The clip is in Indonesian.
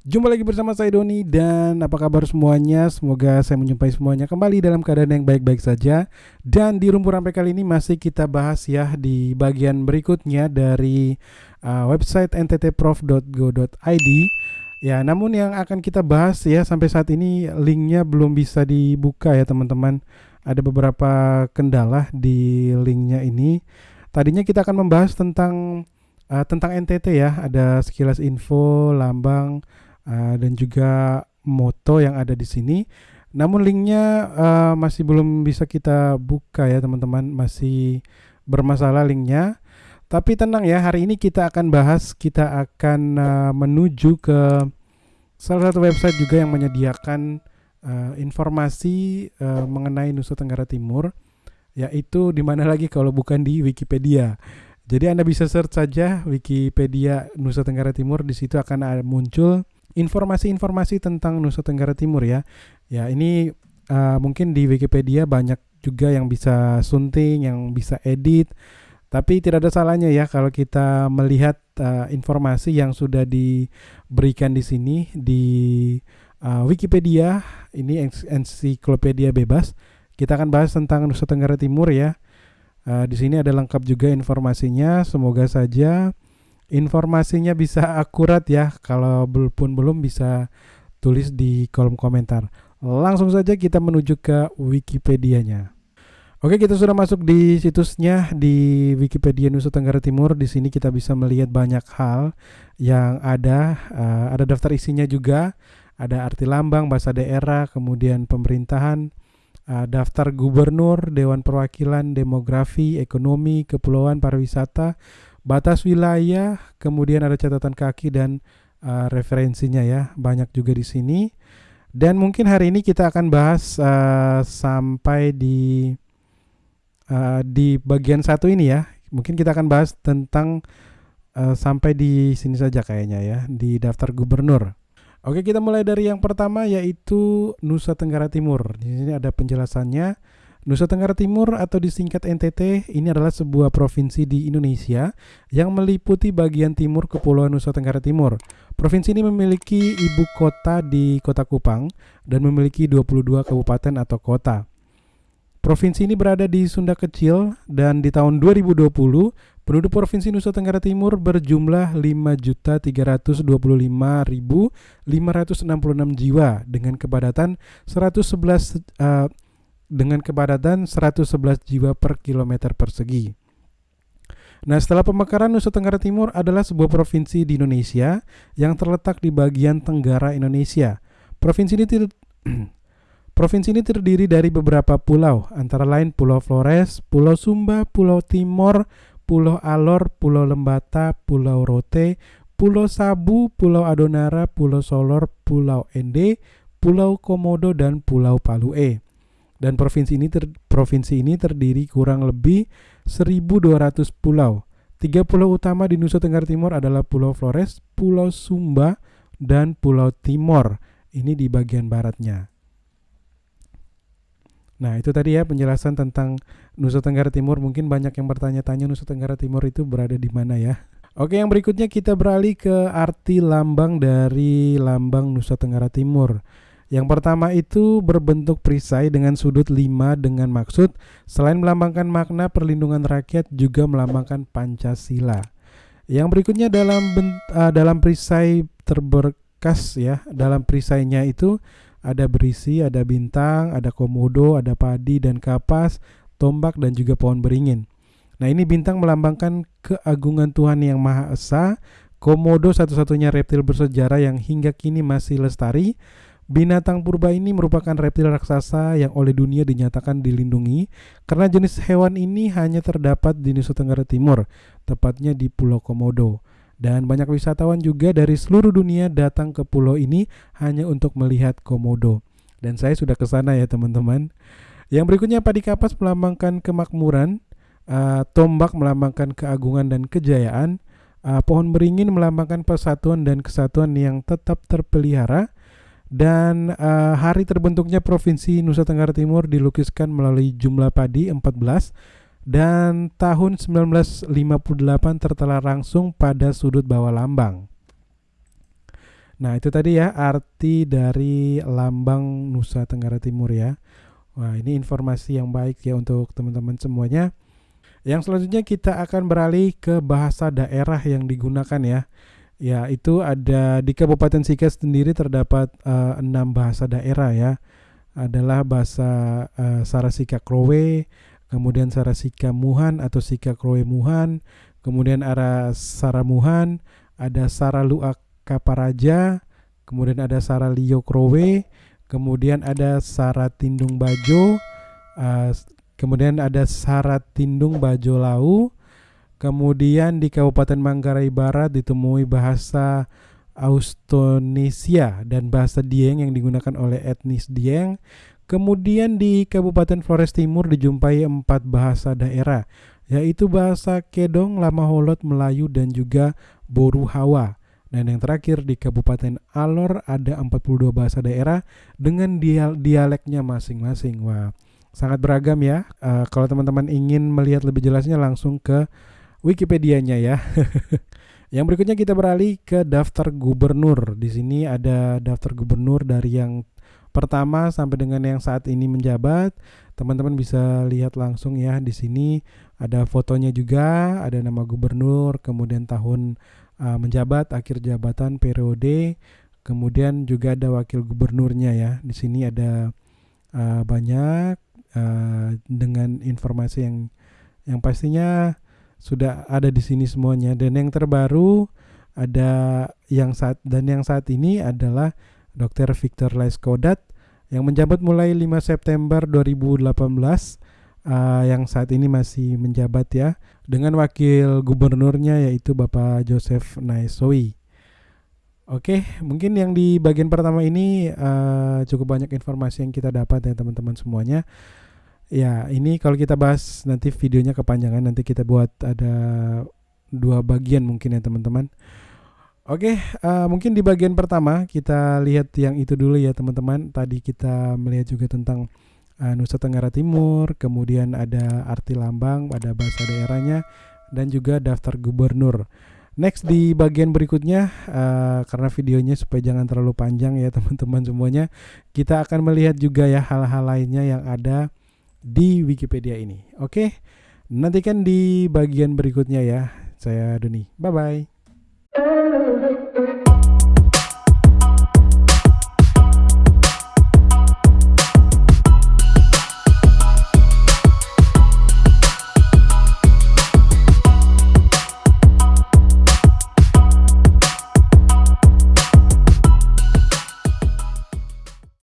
Jumpa lagi bersama saya Doni dan apa kabar semuanya? Semoga saya menjumpai semuanya kembali dalam keadaan yang baik-baik saja. Dan di rumput rampai kali ini masih kita bahas ya di bagian berikutnya dari uh, website nttprof.go.id. Ya, namun yang akan kita bahas ya sampai saat ini linknya belum bisa dibuka ya teman-teman. Ada beberapa kendala di linknya ini. Tadinya kita akan membahas tentang uh, tentang NTT ya, ada sekilas info, lambang, uh, dan juga moto yang ada di sini. Namun linknya uh, masih belum bisa kita buka ya teman-teman, masih bermasalah linknya. Tapi tenang ya, hari ini kita akan bahas, kita akan uh, menuju ke salah satu website juga yang menyediakan uh, informasi uh, mengenai Nusa Tenggara Timur, yaitu di mana lagi kalau bukan di Wikipedia. Jadi Anda bisa search saja Wikipedia Nusa Tenggara Timur, di situ akan muncul informasi-informasi tentang Nusa Tenggara Timur ya. Ya ini uh, mungkin di Wikipedia banyak juga yang bisa sunting, yang bisa edit. Tapi tidak ada salahnya ya kalau kita melihat uh, informasi yang sudah diberikan di sini di uh, Wikipedia. Ini ensiklopedia bebas. Kita akan bahas tentang Nusa Tenggara Timur ya. Uh, di sini ada lengkap juga informasinya. Semoga saja informasinya bisa akurat ya. Kalau belum belum bisa tulis di kolom komentar. Langsung saja kita menuju ke Wikipedia-nya. Oke, kita sudah masuk di situsnya di Wikipedia Nusa Tenggara Timur. Di sini kita bisa melihat banyak hal yang ada. Uh, ada daftar isinya juga. Ada arti lambang, bahasa daerah, kemudian pemerintahan, uh, daftar gubernur, dewan perwakilan, demografi, ekonomi, kepulauan, pariwisata, batas wilayah, kemudian ada catatan kaki dan uh, referensinya ya, banyak juga di sini. Dan mungkin hari ini kita akan bahas uh, sampai di uh, di bagian satu ini ya. Mungkin kita akan bahas tentang uh, sampai di sini saja kayaknya ya, di daftar gubernur. Oke, kita mulai dari yang pertama yaitu Nusa Tenggara Timur. Di sini ada penjelasannya. Nusa Tenggara Timur atau disingkat NTT ini adalah sebuah provinsi di Indonesia yang meliputi bagian timur Kepulauan Nusa Tenggara Timur. Provinsi ini memiliki ibu kota di Kota Kupang dan memiliki 22 kabupaten atau kota. Provinsi ini berada di Sunda Kecil dan di tahun 2020 penduduk Provinsi Nusa Tenggara Timur berjumlah 5.325.566 jiwa dengan kepadatan 111 uh, dengan kepadatan 111 jiwa per kilometer persegi. Nah, setelah pemekaran Nusa Tenggara Timur adalah sebuah provinsi di Indonesia yang terletak di bagian tenggara Indonesia. Provinsi ini Provinsi ini terdiri dari beberapa pulau, antara lain Pulau Flores, Pulau Sumba, Pulau Timor, Pulau Alor, Pulau Lembata, Pulau Rote, Pulau Sabu, Pulau Adonara, Pulau Solor, Pulau Ende, Pulau Komodo, dan Pulau Palue dan provinsi ini ter, provinsi ini terdiri kurang lebih 1200 pulau. Tiga pulau utama di Nusa Tenggara Timur adalah Pulau Flores, Pulau Sumba, dan Pulau Timor. Ini di bagian baratnya. Nah, itu tadi ya penjelasan tentang Nusa Tenggara Timur. Mungkin banyak yang bertanya-tanya Nusa Tenggara Timur itu berada di mana ya. Oke, yang berikutnya kita beralih ke arti lambang dari lambang Nusa Tenggara Timur. Yang pertama itu berbentuk perisai dengan sudut 5 dengan maksud selain melambangkan makna perlindungan rakyat juga melambangkan Pancasila. Yang berikutnya dalam uh, dalam perisai terberkas ya, dalam perisainya itu ada berisi, ada bintang, ada komodo, ada padi dan kapas, tombak dan juga pohon beringin. Nah, ini bintang melambangkan keagungan Tuhan yang Maha Esa. Komodo satu-satunya reptil bersejarah yang hingga kini masih lestari. Binatang purba ini merupakan reptil raksasa yang oleh dunia dinyatakan dilindungi karena jenis hewan ini hanya terdapat di Nusa Tenggara Timur, tepatnya di Pulau Komodo. Dan banyak wisatawan juga dari seluruh dunia datang ke pulau ini hanya untuk melihat komodo. Dan saya sudah ke sana ya teman-teman. Yang berikutnya padi kapas melambangkan kemakmuran, uh, tombak melambangkan keagungan dan kejayaan, uh, pohon beringin melambangkan persatuan dan kesatuan yang tetap terpelihara, dan uh, hari terbentuknya Provinsi Nusa Tenggara Timur dilukiskan melalui jumlah padi 14 dan tahun 1958 tertera langsung pada sudut bawah lambang. Nah, itu tadi ya arti dari lambang Nusa Tenggara Timur ya. Wah, ini informasi yang baik ya untuk teman-teman semuanya. Yang selanjutnya kita akan beralih ke bahasa daerah yang digunakan ya. Ya, itu ada di Kabupaten Sika sendiri terdapat uh, enam bahasa daerah ya. Adalah bahasa uh, Sarasika Krowe, kemudian Sarasika Muhan atau Sika Krowe Muhan, kemudian ada Saramuhan, ada Saraluak Kaparaja, kemudian ada Sara Lio Krowe, kemudian ada Sara Tindung Bajo, uh, kemudian ada Sara Tindung Bajo Lau, kemudian di Kabupaten Manggarai Barat ditemui bahasa Austronesia dan bahasa Dieng yang digunakan oleh etnis Dieng. Kemudian di Kabupaten Flores Timur dijumpai empat bahasa daerah, yaitu bahasa Kedong, Lamaholot, Melayu, dan juga Boru Hawa. Dan yang terakhir di Kabupaten Alor ada 42 bahasa daerah dengan dialeknya masing-masing. Wah, sangat beragam ya. Uh, kalau teman-teman ingin melihat lebih jelasnya langsung ke Wikipedia-nya ya. yang berikutnya kita beralih ke daftar gubernur. Di sini ada daftar gubernur dari yang pertama sampai dengan yang saat ini menjabat. Teman-teman bisa lihat langsung ya di sini ada fotonya juga, ada nama gubernur, kemudian tahun uh, menjabat akhir jabatan periode kemudian juga ada wakil gubernurnya ya di sini ada uh, banyak uh, dengan informasi yang yang pastinya sudah ada di sini semuanya dan yang terbaru ada yang saat dan yang saat ini adalah Dr. Victor Laiskodat yang menjabat mulai 5 September 2018 uh, yang saat ini masih menjabat ya dengan wakil gubernurnya yaitu Bapak Joseph Naisowi. Oke, mungkin yang di bagian pertama ini uh, cukup banyak informasi yang kita dapat ya teman-teman semuanya. Ya, ini kalau kita bahas nanti videonya kepanjangan nanti kita buat ada dua bagian mungkin ya teman-teman. Oke, uh, mungkin di bagian pertama kita lihat yang itu dulu ya teman-teman. Tadi kita melihat juga tentang uh, Nusa Tenggara Timur, kemudian ada arti lambang, ada bahasa daerahnya, dan juga daftar gubernur. Next di bagian berikutnya, uh, karena videonya supaya jangan terlalu panjang ya teman-teman semuanya, kita akan melihat juga ya hal-hal lainnya yang ada di Wikipedia ini. Oke, nantikan di bagian berikutnya ya. Saya Doni, bye bye.